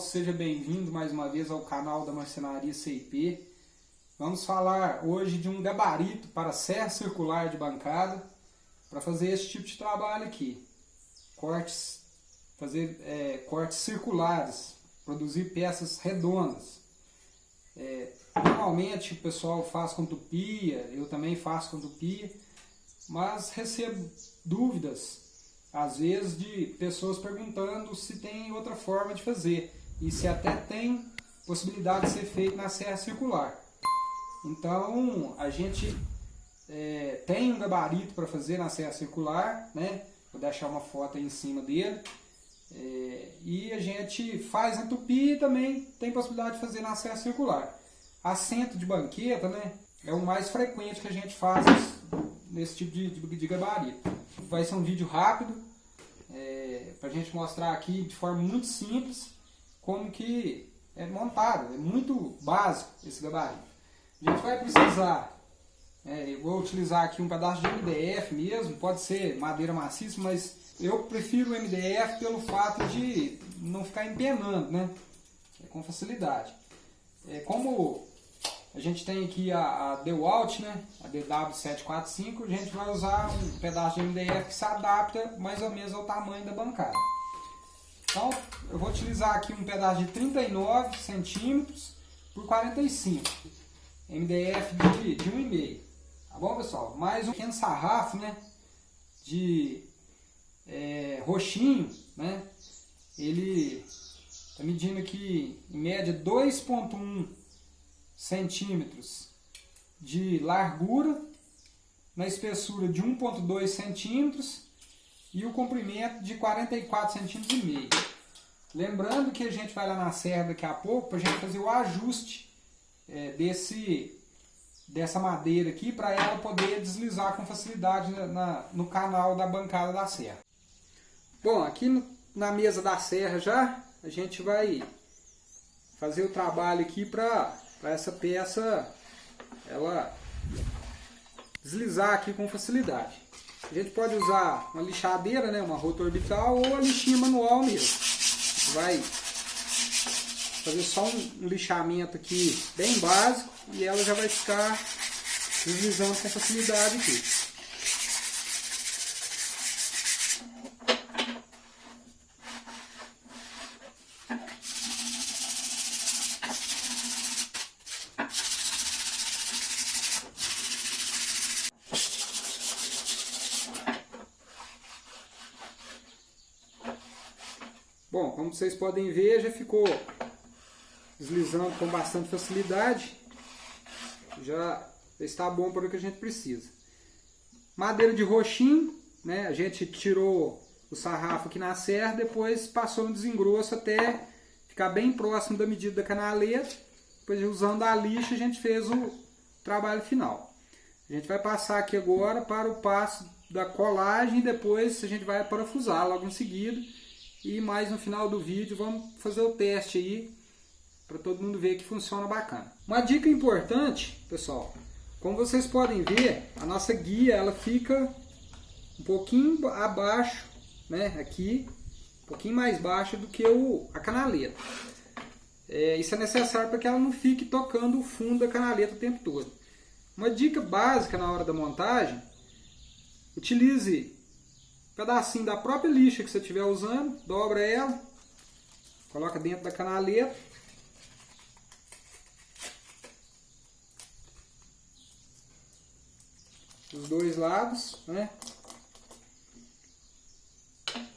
seja bem-vindo mais uma vez ao canal da Marcenaria CIP. Vamos falar hoje de um gabarito para serra circular de bancada para fazer esse tipo de trabalho aqui. Cortes, fazer é, cortes circulares, produzir peças redondas. É, normalmente o pessoal faz com tupia, eu também faço com tupia, mas recebo dúvidas às vezes de pessoas perguntando se tem outra forma de fazer se até tem possibilidade de ser feito na serra circular. Então a gente é, tem um gabarito para fazer na serra circular, né? vou deixar uma foto aí em cima dele. É, e a gente faz a tupi e também tem possibilidade de fazer na serra circular. Assento de banqueta né, é o mais frequente que a gente faz nesse tipo de, de, de gabarito. Vai ser um vídeo rápido, é, para a gente mostrar aqui de forma muito simples como que é montado. É muito básico esse gabarito. A gente vai precisar, é, eu vou utilizar aqui um pedaço de MDF mesmo, pode ser madeira maciça, mas eu prefiro o MDF pelo fato de não ficar empenando, né? É, com facilidade. É, como a gente tem aqui a, a DeWalt, né? a DW745, a gente vai usar um pedaço de MDF que se adapta mais ou menos ao tamanho da bancada. Então, eu vou utilizar aqui um pedaço de 39 centímetros por 45 MDF de, de 1,5 Tá bom, pessoal? Mais um pequeno sarrafo, né? De é, roxinho, né? Ele está medindo aqui, em média, 2,1 centímetros de largura, na espessura de 1,2 centímetros e o comprimento de 44 centímetros e meio. Lembrando que a gente vai lá na serra daqui a pouco para a gente fazer o ajuste é, desse, dessa madeira aqui para ela poder deslizar com facilidade na, na, no canal da bancada da serra. Bom, aqui no, na mesa da serra já a gente vai fazer o trabalho aqui para essa peça ela deslizar aqui com facilidade. A gente pode usar uma lixadeira, né, uma rota orbital ou a lixinha manual mesmo. Vai fazer só um lixamento aqui bem básico e ela já vai ficar deslizando com facilidade aqui. Bom, como vocês podem ver, já ficou deslizando com bastante facilidade. Já está bom para o que a gente precisa. Madeira de roxinho, né? A gente tirou o sarrafo aqui na serra, depois passou no desengrosso até ficar bem próximo da medida da canaleta. Depois, usando a lixa, a gente fez o trabalho final. A gente vai passar aqui agora para o passo da colagem e depois a gente vai parafusar logo em seguida e mais no final do vídeo vamos fazer o teste aí para todo mundo ver que funciona bacana. Uma dica importante, pessoal, como vocês podem ver, a nossa guia ela fica um pouquinho abaixo, né, aqui, um pouquinho mais baixa do que o, a canaleta. É, isso é necessário para que ela não fique tocando o fundo da canaleta o tempo todo. Uma dica básica na hora da montagem, utilize pedacinho da própria lixa que você estiver usando, dobra ela, coloca dentro da canaleta. Os dois lados, né?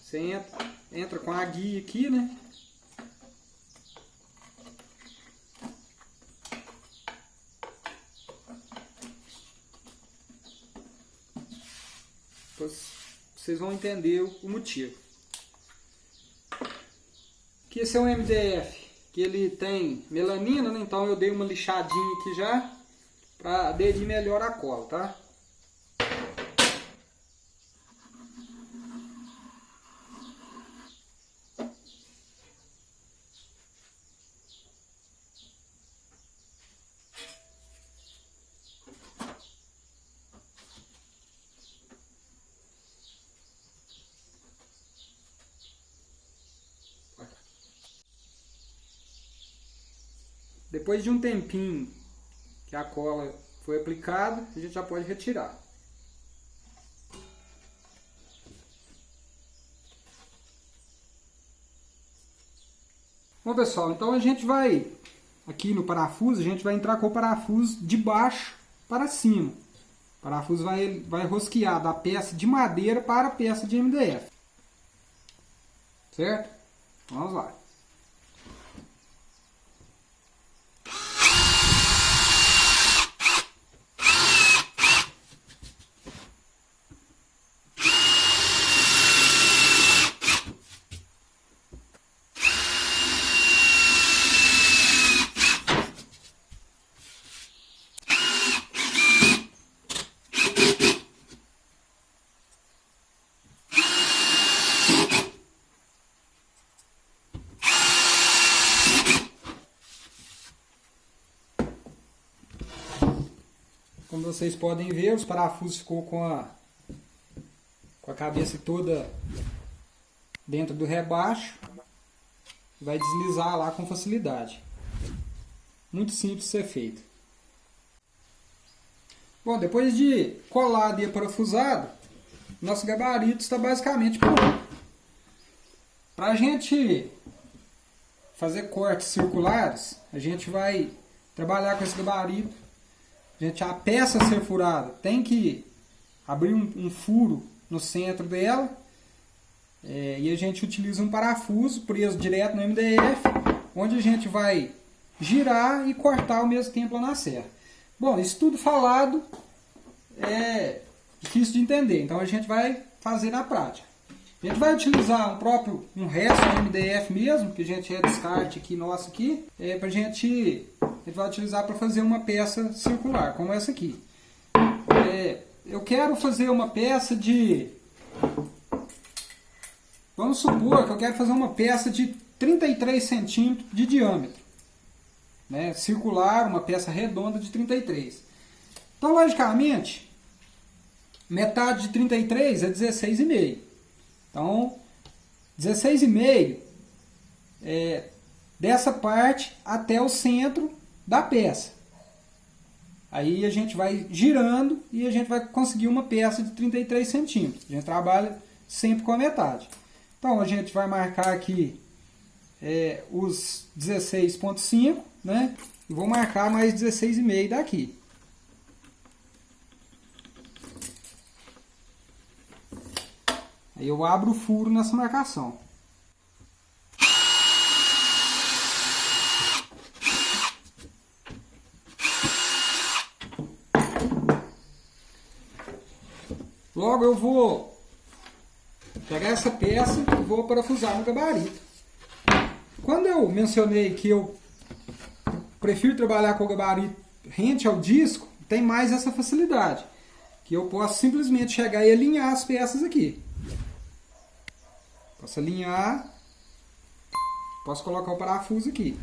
Você entra, entra com a guia aqui, né? Depois vocês vão entender o motivo. Que esse é um MDF, que ele tem melanina, né? então eu dei uma lixadinha aqui já, para aderir melhor a cola, tá? Depois de um tempinho que a cola foi aplicada, a gente já pode retirar. Bom pessoal, então a gente vai, aqui no parafuso, a gente vai entrar com o parafuso de baixo para cima. O parafuso vai, vai rosquear da peça de madeira para a peça de MDF. Certo? Vamos lá. Como vocês podem ver, os parafusos ficou com a, com a cabeça toda dentro do rebaixo. Vai deslizar lá com facilidade. Muito simples de ser feito. Bom, depois de colado e parafusado, nosso gabarito está basicamente pronto. Para a gente fazer cortes circulares, a gente vai trabalhar com esse gabarito Gente, a peça a ser furada tem que abrir um, um furo no centro dela é, e a gente utiliza um parafuso preso direto no MDF, onde a gente vai girar e cortar ao mesmo tempo lá na serra. Bom, isso tudo falado é difícil de entender, então a gente vai fazer na prática. A gente vai utilizar um próprio, um resto de MDF mesmo, que a gente é descarte aqui nosso aqui, é, para a gente gente vai utilizar para fazer uma peça circular, como essa aqui. É, eu quero fazer uma peça de... Vamos supor que eu quero fazer uma peça de 33 centímetros de diâmetro. Né? Circular, uma peça redonda de 33. Então, logicamente, metade de 33 é 16,5. Então, 16,5 é dessa parte até o centro da peça. Aí a gente vai girando e a gente vai conseguir uma peça de 33 centímetros. A gente trabalha sempre com a metade. Então a gente vai marcar aqui é, os 16.5, né? E vou marcar mais 16,5 daqui. Aí eu abro o furo nessa marcação. Logo eu vou pegar essa peça e vou parafusar no gabarito. Quando eu mencionei que eu prefiro trabalhar com o gabarito rente ao disco, tem mais essa facilidade. Que eu posso simplesmente chegar e alinhar as peças aqui. Posso alinhar, posso colocar o parafuso aqui.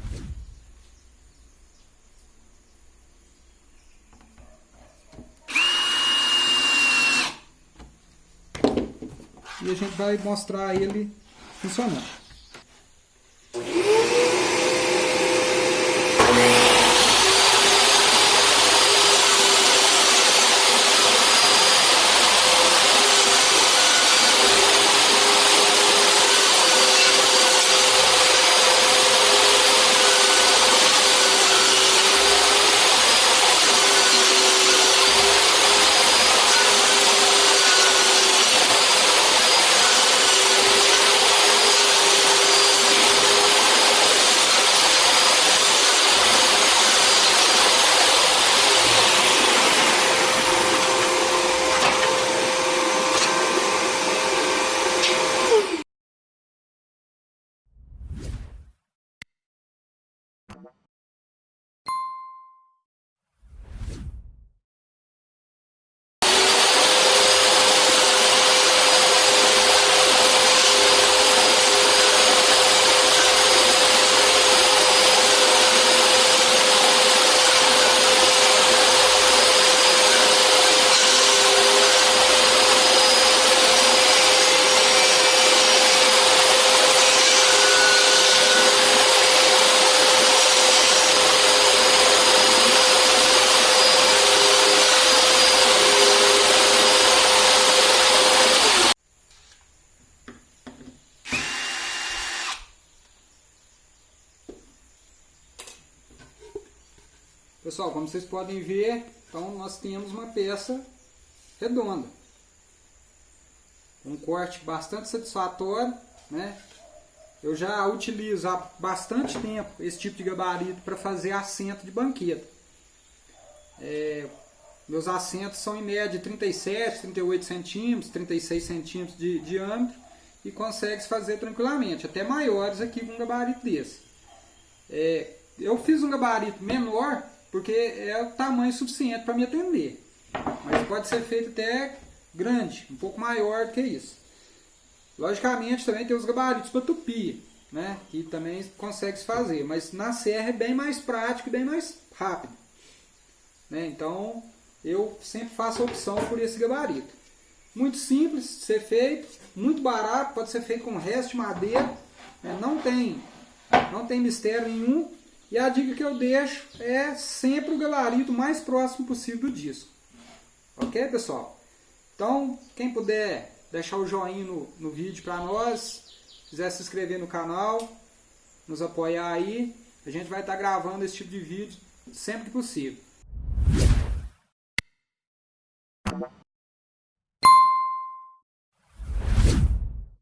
A gente vai mostrar ele funcionando. Pessoal, como vocês podem ver, então nós temos uma peça redonda. Um corte bastante satisfatório, né? Eu já utilizo há bastante tempo esse tipo de gabarito para fazer assento de banqueta. É, meus assentos são em média 37, 38 centímetros, 36 centímetros de diâmetro e consegue se fazer tranquilamente, até maiores aqui com um gabarito desse. É, eu fiz um gabarito menor porque é o tamanho suficiente para me atender, mas pode ser feito até grande, um pouco maior do que isso. Logicamente também tem os gabaritos para tupia, né? que também consegue se fazer, mas na serra é bem mais prático e bem mais rápido. Né? Então eu sempre faço a opção por esse gabarito. Muito simples de ser feito, muito barato, pode ser feito com resto de madeira, né? não, tem, não tem mistério nenhum. E a dica que eu deixo é sempre o gabarito mais próximo possível do disco. Ok, pessoal? Então, quem puder deixar o joinha no, no vídeo para nós, quiser se inscrever no canal, nos apoiar aí, a gente vai estar tá gravando esse tipo de vídeo sempre que possível.